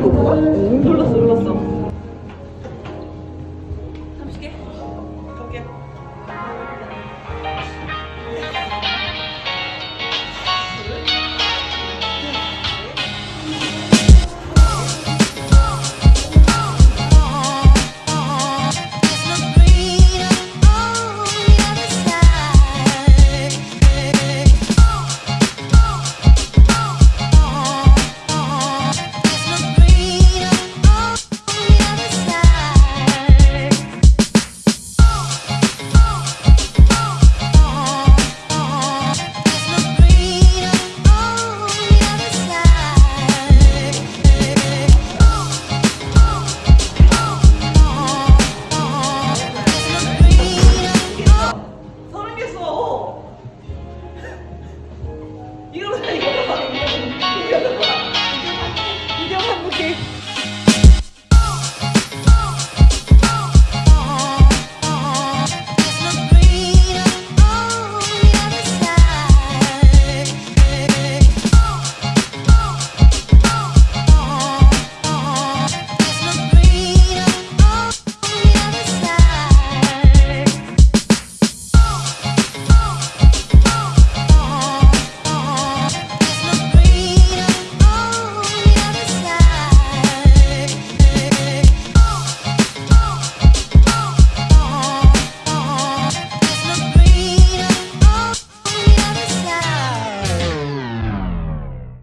이거 뭐야? 놀랐어 놀랐어 30개? 저기요 doing?